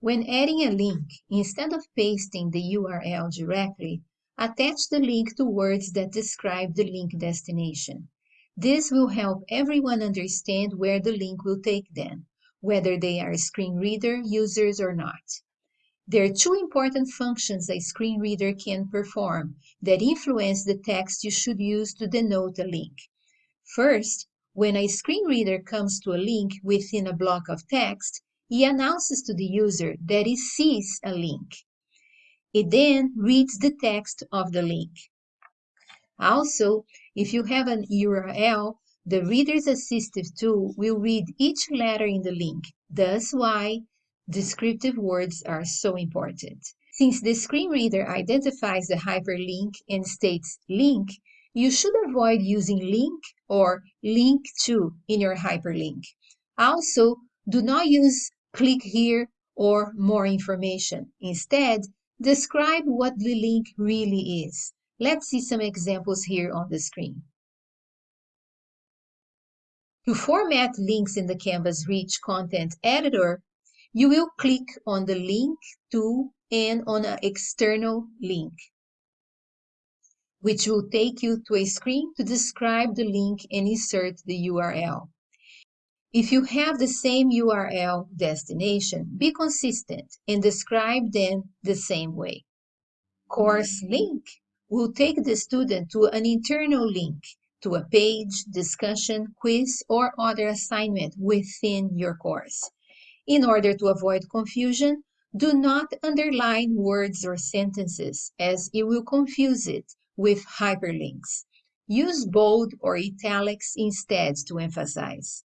When adding a link, instead of pasting the URL directly, attach the link to words that describe the link destination. This will help everyone understand where the link will take them, whether they are screen reader users or not. There are two important functions a screen reader can perform that influence the text you should use to denote a link. First, when a screen reader comes to a link within a block of text, he announces to the user that he sees a link. It then reads the text of the link. Also, if you have an URL, the Reader's Assistive tool will read each letter in the link. That's why descriptive words are so important. Since the screen reader identifies the hyperlink and states link, you should avoid using link or link to in your hyperlink. Also, do not use click here or more information. Instead, describe what the link really is. Let's see some examples here on the screen. To format links in the Canvas Rich Content Editor, you will click on the Link to and on an external link, which will take you to a screen to describe the link and insert the URL. If you have the same URL destination, be consistent and describe them the same way. Course mm-hmm. link will take the student to an internal link to a page, discussion, quiz, or other assignment within your course. In order to avoid confusion, do not underline words or sentences as it will confuse it with hyperlinks. Use bold or italics instead to emphasize.